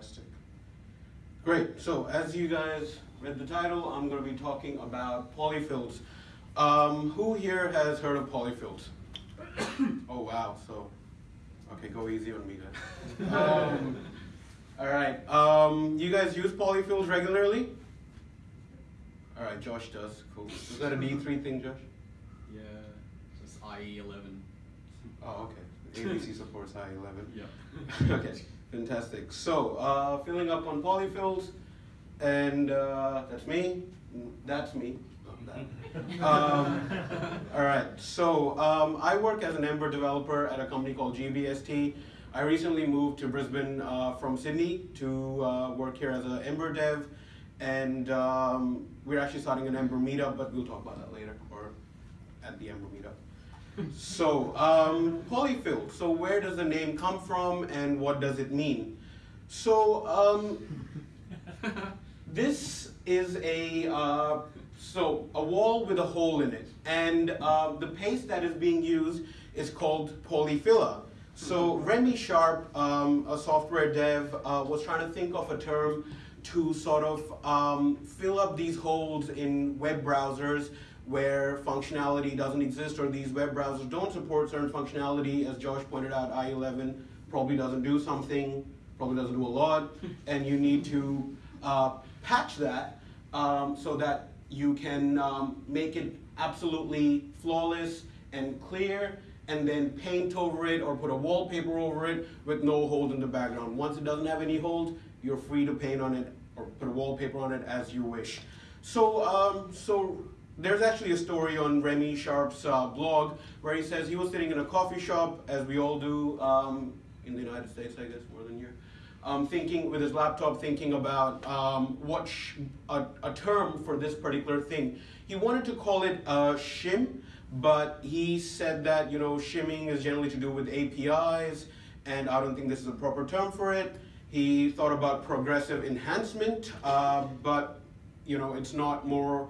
Fantastic. Great. So as you guys read the title, I'm going to be talking about polyfills. Um, who here has heard of polyfills? oh wow. So okay, go easy on me then. Um, all right. Um, you guys use polyfills regularly? All right, Josh does. Cool. Is that a D3 thing, Josh? Yeah, just IE 11. Oh, okay. ABC supports IE11. Yeah. okay, fantastic. So, uh, filling up on polyfills, and uh, that's me. That's me. um, all right. So, um, I work as an Ember developer at a company called GBST. I recently moved to Brisbane uh, from Sydney to uh, work here as an Ember dev, and um, we're actually starting an Ember meetup, but we'll talk about that later or at the Ember meetup. So, um, polyfill. So, where does the name come from and what does it mean? So, um, this is a uh, so a wall with a hole in it, and uh, the paste that is being used is called polyfilla. So Remy Sharp, um, a software dev, uh, was trying to think of a term to sort of um, fill up these holes in web browsers where functionality doesn't exist or these web browsers don't support certain functionality. As Josh pointed out, IE11 probably doesn't do something, probably doesn't do a lot, and you need to uh, patch that um, so that you can um, make it absolutely flawless and clear and then paint over it or put a wallpaper over it with no holes in the background. Once it doesn't have any holes, you're free to paint on it or put a wallpaper on it as you wish. So, um, so there's actually a story on Remy Sharp's uh, blog where he says he was sitting in a coffee shop, as we all do um, in the United States, I guess, more than here, um, thinking with his laptop, thinking about um, what a, a, term for this particular thing. He wanted to call it uh, shim, but he said that you know shimming is generally to do with APIs, and I don't think this is a proper term for it. He thought about progressive enhancement, uh, but you know it's not more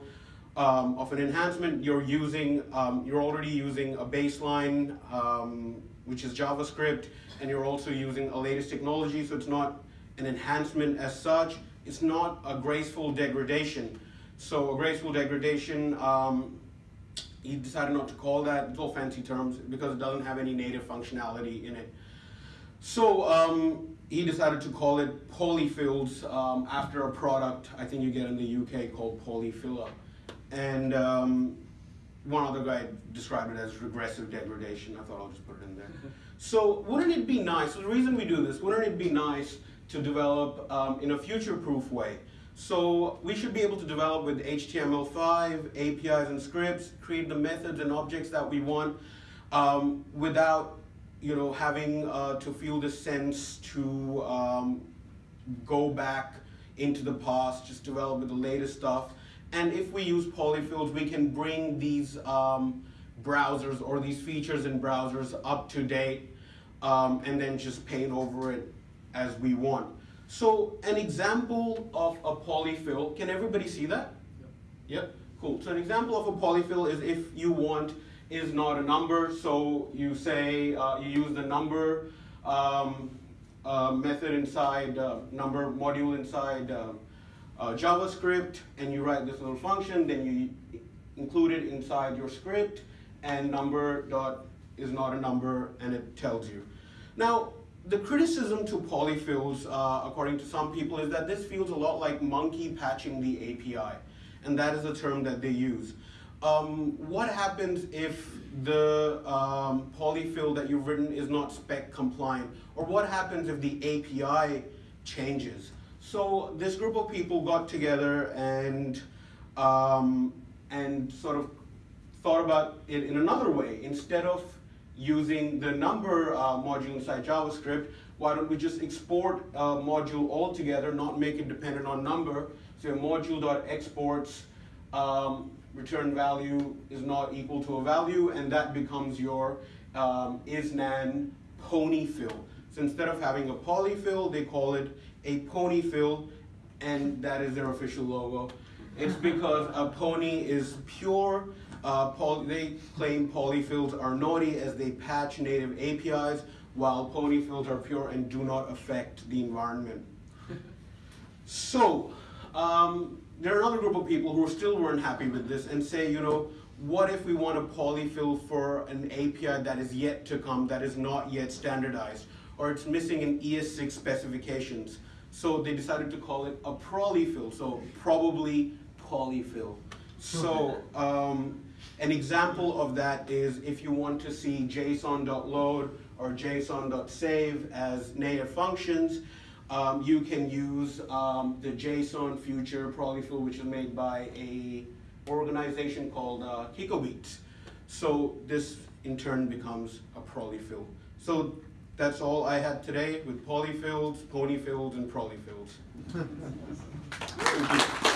um, of an enhancement. You're using, um, you're already using a baseline, um, which is JavaScript, and you're also using a latest technology. So it's not an enhancement as such. It's not a graceful degradation. So a graceful degradation um, he decided not to call that. It's all fancy terms because it doesn't have any native functionality in it. So um, he decided to call it polyfills um, after a product I think you get in the UK called polyfilla. And um, one other guy described it as regressive degradation. I thought I'll just put it in there. so wouldn't it be nice, so the reason we do this, wouldn't it be nice to develop um, in a future-proof way so we should be able to develop with HTML5, APIs and scripts, create the methods and objects that we want um, without you know, having uh, to feel the sense to um, go back into the past, just develop with the latest stuff. And if we use polyfills, we can bring these um, browsers or these features in browsers up to date um, and then just paint over it as we want. So an example of a polyfill, can everybody see that? Yep. yep. Cool. So an example of a polyfill is if you want is not a number, so you say uh, you use the number um, uh, method inside uh, number module inside uh, JavaScript, and you write this little function, then you include it inside your script, and number dot is not a number, and it tells you. Now, the criticism to polyfills, uh, according to some people, is that this feels a lot like monkey patching the API, and that is a term that they use. Um, what happens if the um, polyfill that you've written is not spec compliant? Or what happens if the API changes? So this group of people got together and, um, and sort of thought about it in another way. Instead of using the number uh, module inside JavaScript, why don't we just export a module altogether, not make it dependent on number. So module.exports um, return value is not equal to a value, and that becomes your um, isnan ponyfill. So instead of having a polyfill, they call it a ponyfill, and that is their official logo. It's because a pony is pure uh, poly, they claim polyfills are naughty as they patch native APIs, while ponyfills are pure and do not affect the environment. So, um, there are another group of people who still weren't happy with this and say, you know, what if we want a polyfill for an API that is yet to come, that is not yet standardized, or it's missing in ES6 specifications? So they decided to call it a prollyfill, so probably polyfill. So, um, an example of that is if you want to see JSON.load or JSON.save as native functions, um, you can use um, the JSON future polyfill, which is made by a organization called uh, KikoBeats. So this in turn becomes a prollyfill. So that's all I had today with polyfills, ponyfills, and prollyfills. Thank you.